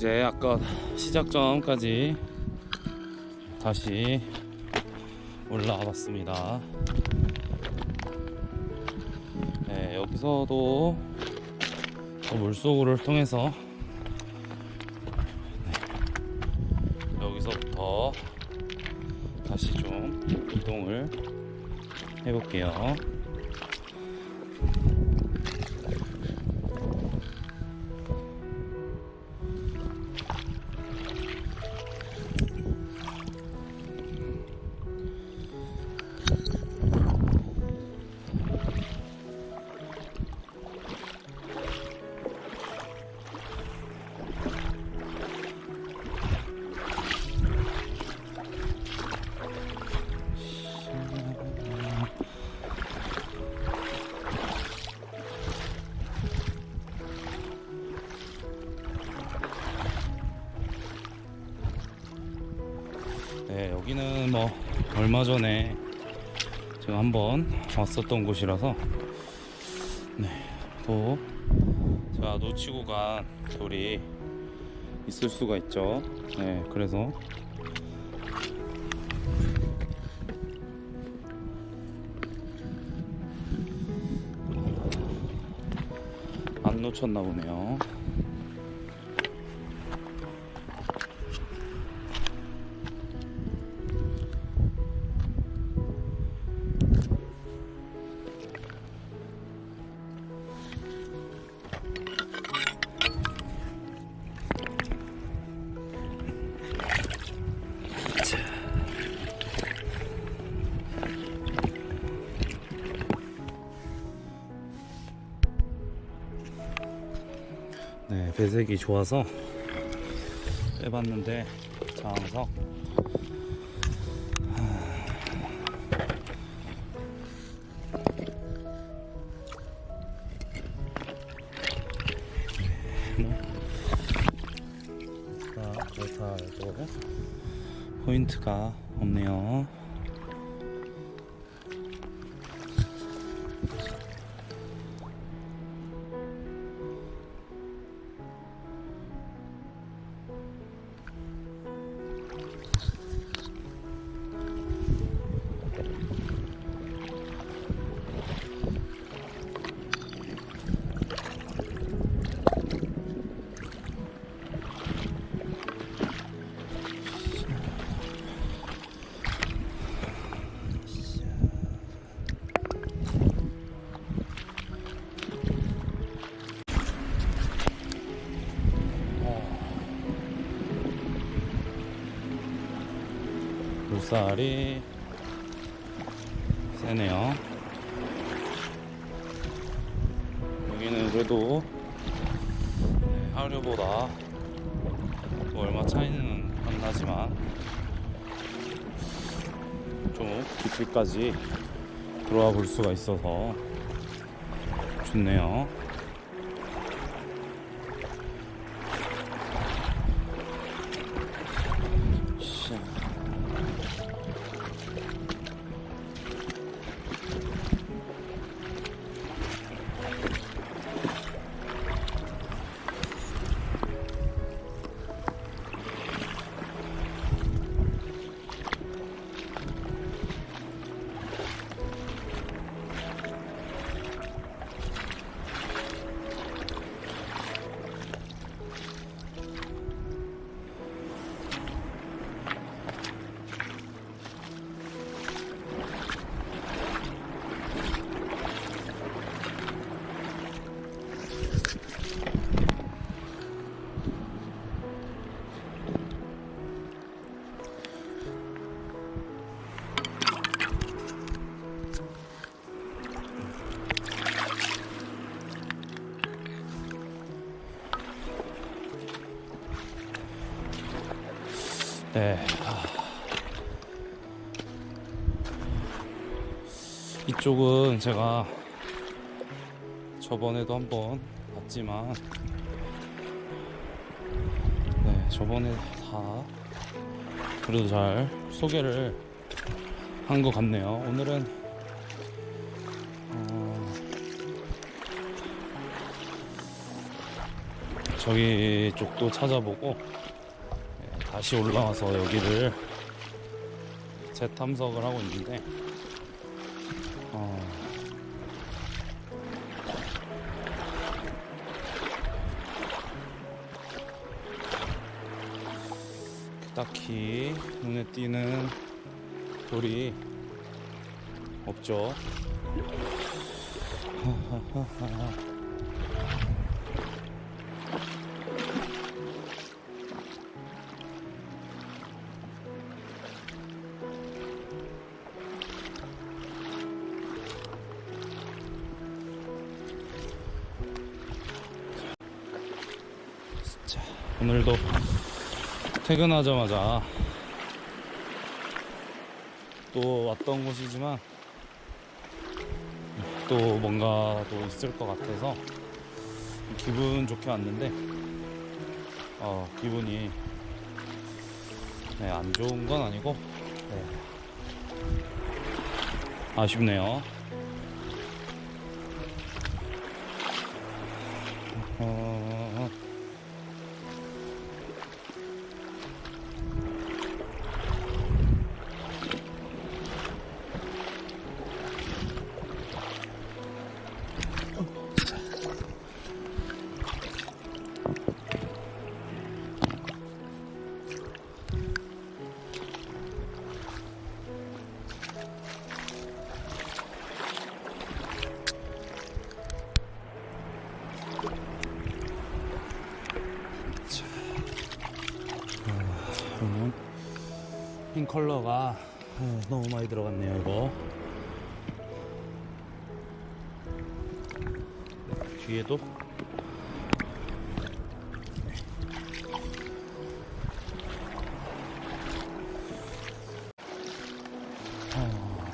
이제 아까 시작점까지 다시 올라와 봤습니다. 네, 여기서도 또 물속을 통해서 네, 여기서부터 다시 좀 이동을 해볼게요. 얼마 전에 제가 한번 왔었던 곳이라서 네, 또 제가 놓치고 간 돌이 있을 수가 있죠. 네, 그래서 안 놓쳤나 보네요. 배색이 좋아서 빼봤는데 장석. 그렇다고. 포인트가 없네요. 물살이 세네요. 여기는 그래도 네, 하루보다 뭐 얼마 차이는 안 나지만 좀 깊이까지 들어와 볼 수가 있어서 좋네요. 네. 아. 이쪽은 제가 저번에도 한번 봤지만 네, 저번에 다 그래도 잘 소개를 한 것 같네요. 오늘은 어, 저기 쪽도 찾아보고 네, 다시 올라와서 여기를 재탐석을 하고 있는데 어, 딱히 눈에 띄는 돌이 없죠. 오늘도 퇴근하자마자 또 왔던 곳이지만 또 뭔가 또 있을 것 같아서 기분 좋게 왔는데 어, 기분이 네, 안 좋은 건 아니고 네. 아쉽네요. 어, 컬러가. 어, 너무 많이 들어갔네요 이거. 뒤에도. 어,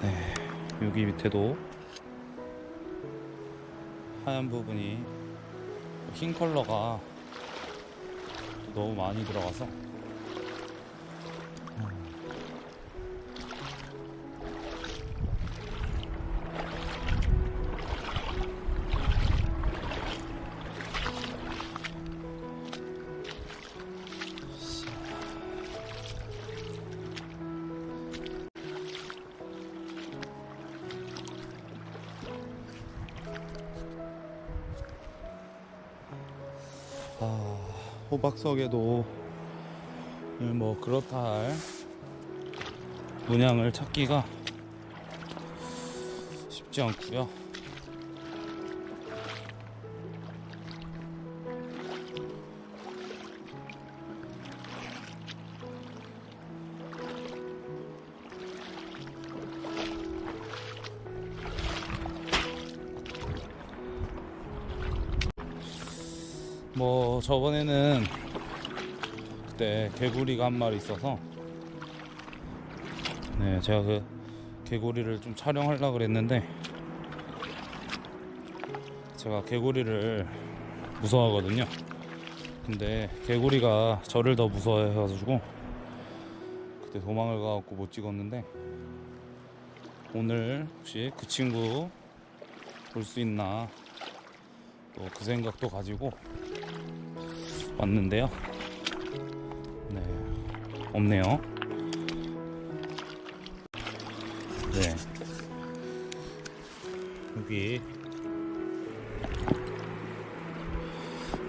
네 여기 밑에도 하얀 부분이 흰 컬러가 너무 많이 들어가서 호박석에도 뭐 그렇다 할 문양을 찾기가 쉽지 않고요. 뭐 저번에는 그때 개구리가 한 마리 있어서 네 제가 그 개구리를 좀 촬영하려고 그랬는데 제가 개구리를 무서워하거든요. 근데 개구리가 저를 더 무서워해가지고 그때 도망을 가갖고 못 찍었는데 오늘 혹시 그 친구 볼 수 있나 또 그 생각도 가지고 왔는데요. 네, 없네요. 네, 여기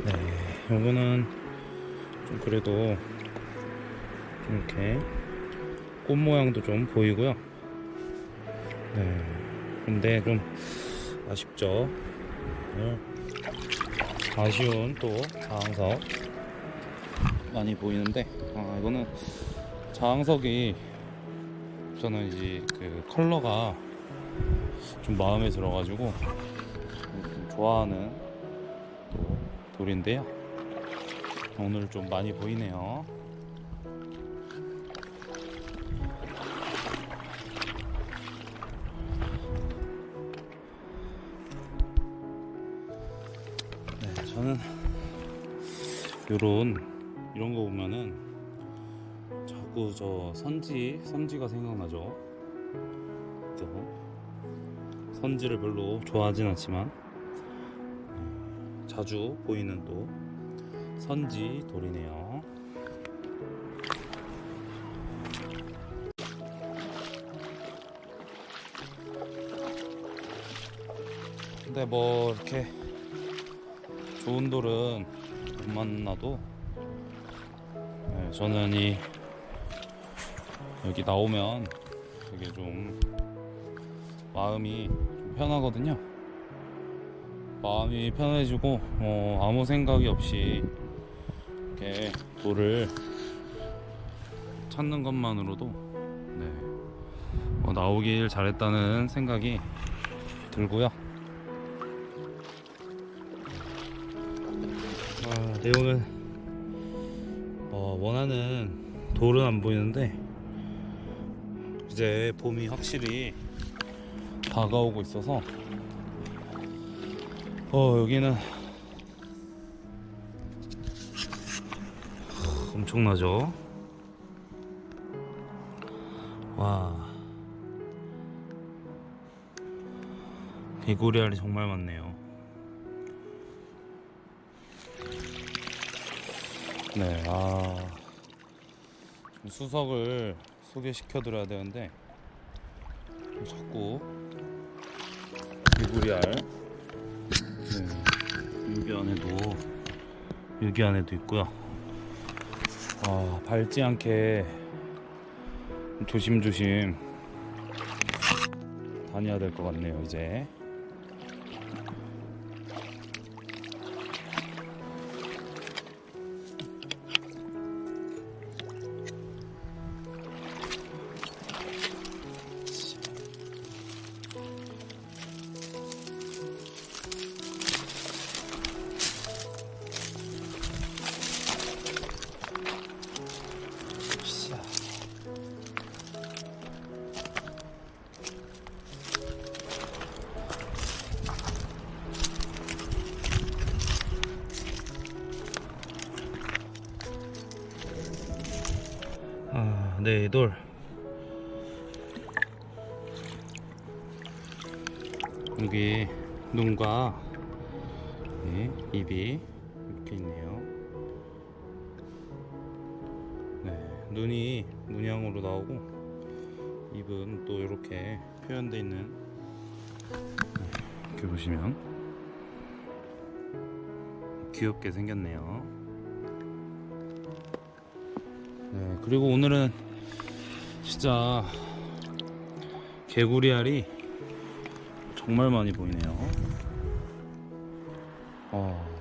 네, 요거는 좀 그래도 좀 이렇게 꽃 모양도 좀 보이고요. 네, 근데 좀 아쉽죠. 네. 아쉬운 또 자항석 많이 보이는데 아 이거는 자항석이 저는 이제 그 컬러가 좀 마음에 들어가지고 좀 좋아하는 또 돌인데요. 오늘 좀 많이 보이네요 저는 요런 이런 거 보면은 자꾸 저 선지 선지가 생각나죠. 또 선지를 별로 좋아하진 않지만 음, 자주 보이는 또 선지 돌이네요. 근데 뭐 이렇게 좋은 돌은 못 만나도 네, 저는 이 여기 나오면 되게 좀 마음이 좀 편하거든요. 마음이 편해지고 어, 아무 생각이 없이 이렇게 돌을 찾는 것만으로도 네, 어, 나오길 잘했다는 생각이 들고요. 오늘 어, 원하는 돌은 안 보이는데 이제 봄이 확실히 다가오고 있어서 어 여기는 엄청나죠? 와. 개구리 알이 정말 많네요 네, 아. 좀 수석을 소개시켜 드려야 되는데, 자꾸 개구리알. 네, 여기 안에도, 여기 안에도 있고요. 아, 밟지 않게 조심조심 다녀야 될 것 같네요, 이제. 돌. 여기 눈과 네, 입이 이렇게 있네요. 네, 눈이 문양으로 나오고 입은 또 이렇게 표현되어 있는 네, 이렇게 보시면 귀엽게 생겼네요. 네, 그리고 오늘은 진짜 개구리알이 정말 많이 보이네요. 어.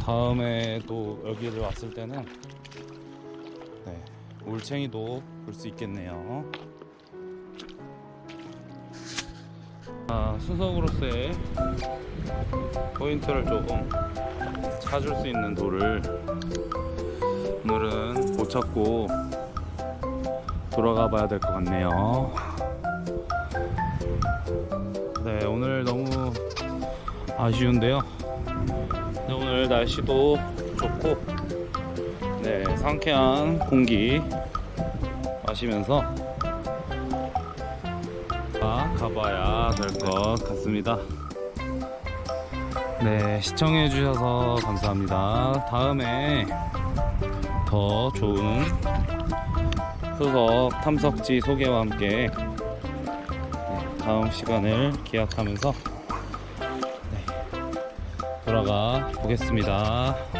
다음에 또 여기를 왔을 때는 네, 올챙이도 볼 수 있겠네요. 아, 수석으로서의 포인트를 조금 찾을 수 있는 돌을 오늘은 못 찾고 돌아가 봐야 될 것 같네요. 네, 오늘 너무 아쉬운데요. 네, 오늘 날씨도 좋고, 네, 상쾌한 공기 마시면서 아, 가봐야 될 것 같습니다. 네, 시청해 주셔서 감사합니다. 다음에 더 좋은 수석 탐석지 소개와 함께 네, 다음 시간을 기약하면서 네, 돌아가 보겠습니다.